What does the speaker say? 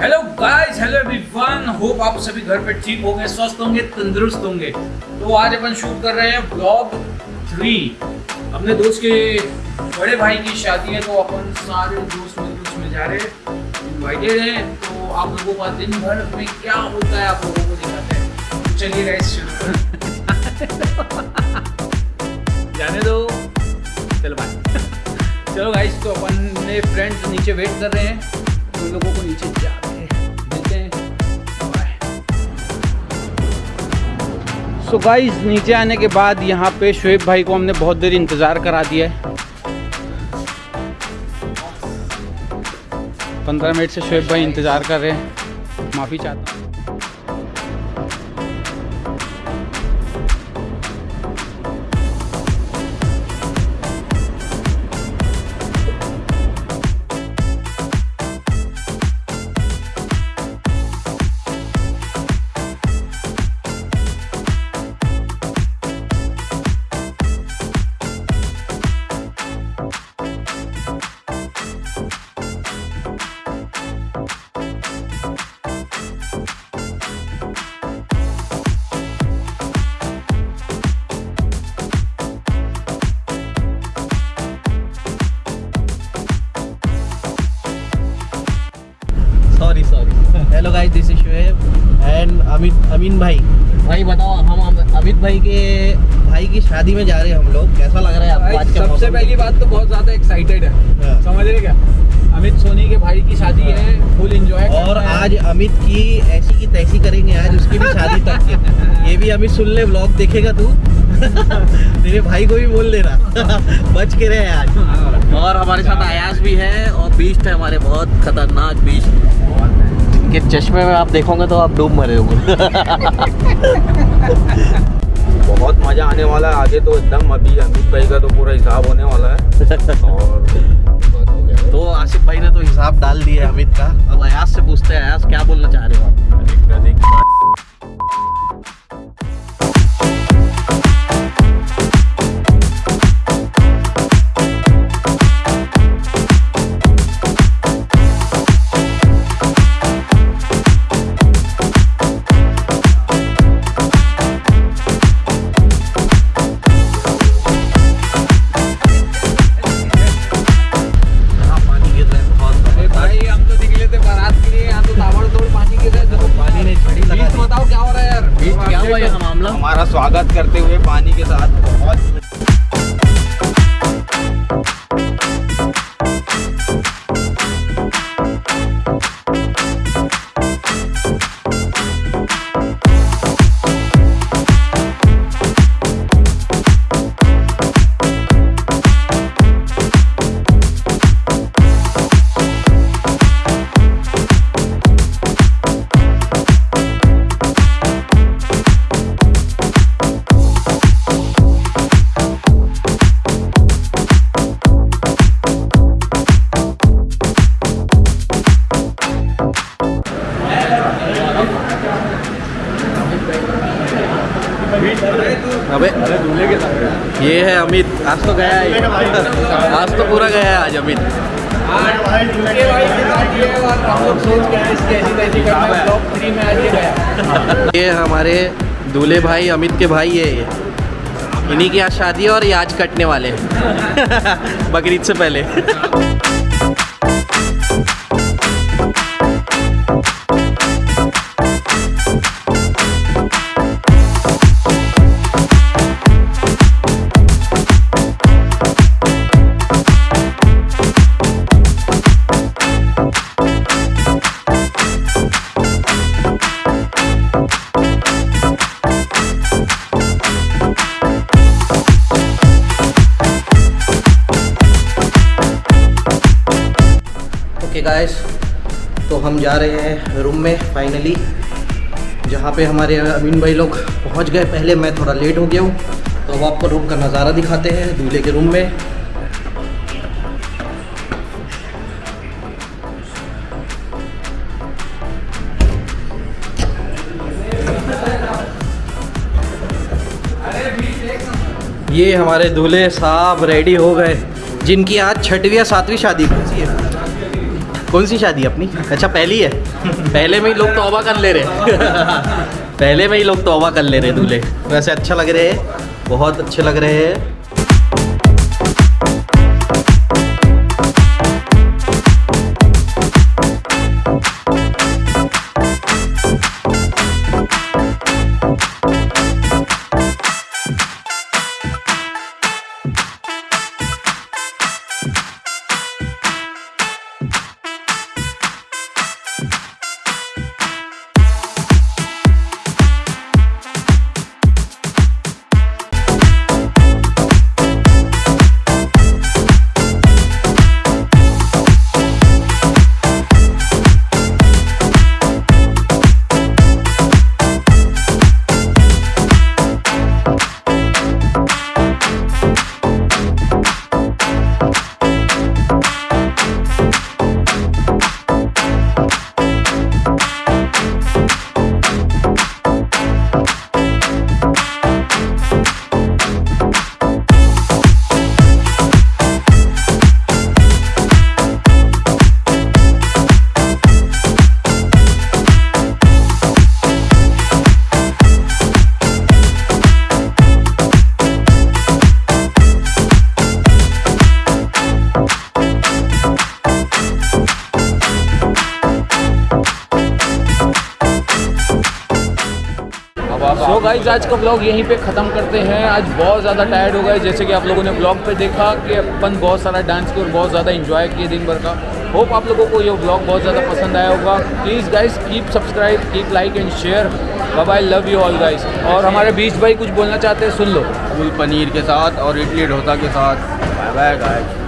Hello guys hello everyone hope आप सभी घर पे ठीक होंगे, स्वस्थ होंगे, तंदुरुस्त होंगे। तो आज अपन शूट कर रहे हैं ब्लॉग थ्री अपने दोस्त के बड़े भाई की शादी है तो अपन सारे दोस्त मिलकर उसमें जा रहे हैं इन्वाइटेड हैं। तो आप लोगों का दिन भर में क्या होता है, आप लोगों को दिखाते हैं। तो चलिए गाइस जाने दो। चलो बाय चलो गाइस तो अपन ने फ्रेंड्स नीचे वेट कर रहे हैं। उन लोगों को नीचे जाके सो so गाइस नीचे आने के बाद यहाँ पे शुएब भाई को हमने बहुत देर इंतज़ार करा दिया है। पंद्रह मिनट से शुएब भाई इंतज़ार कर रहे हैं। माफ़ी चाहता हूँ। दिस एंड अमित अमीन भाई। भाई बताओ हम अमित भाई के भाई की शादी में जा रहे हैं हम लोग। कैसा लग रहा है आपको आज का सबसे पहली बात तो बहुत ज़्यादा एक्साइटेड है। हाँ। समझ रहे क्या? अमित सोनी के भाई की शादी है। फुल एंजॉय और आज अमित की ऐसी की तैसी करेंगे आज उसकी भी शादी तक के। ये भी अमित सुन ले ब्लॉग देखेगा तू। तेरे भाई को भी बोल देना। बच के रहे आज। और हमारे साथ आयास भी है और बीस्ट है हमारे बहुत खतरनाक बीस्ट के चश्मे में आप देखोगे तो आप डूब मरे होंगे। बहुत मज़ा आने वाला है आगे तो एकदम अभी अमित भाई का तो पूरा हिसाब होने वाला है। और तो आसिफ भाई ने तो हिसाब डाल दिया है अमित का। अब अयास से पूछते हैं अयास क्या बोलना चाह रहे हो आप? करते हुए पानी के साथ बहुत अबे, ये है अमित। आज तो गया है। आज तो पूरा गया है आज अमित। ये हमारे दूल्हे भाई, अमित के भाई है ये। इन्हीं की आज शादी है और ये आज कटने वाले हैं। बकरीद से पहले। ओके गाइस तो हम जा रहे हैं रूम में फाइनली जहाँ पे हमारे अमीन भाई लोग पहुँच गए। पहले मैं थोड़ा लेट हो गया हूँ तो अब आपको रूम का नज़ारा दिखाते हैं दूल्हे के रूम में। ये हमारे दूल्हे साहब रेडी हो गए, जिनकी आज छठवीं या सातवीं शादी कैसी है। कौन सी शादी अपनी? अच्छा पहली है। पहले में ही लोग तोबा कर ले रहे पहले में ही लोग तोबा कर ले रहे दूल्हे। वैसे अच्छा लग रहे हैं, बहुत अच्छे लग रहे हैं। गाइज़ आज का ब्लॉग यहीं पे ख़त्म करते हैं। आज बहुत ज़्यादा टायर्ड हो गए। जैसे कि आप लोगों ने ब्लॉग पे देखा कि अपन बहुत सारा डांस किया और बहुत ज़्यादा इन्जॉय किए दिन भर का। होप आप लोगों को ये ब्लॉग बहुत ज़्यादा पसंद आया होगा। Please guys keep subscribe keep like and share bye love you all guys और हमारे बीच भाई कुछ बोलना चाहते हैं, सुन लो। फूल पनीर के साथ और इडली डोसा के साथ। Bye bye guys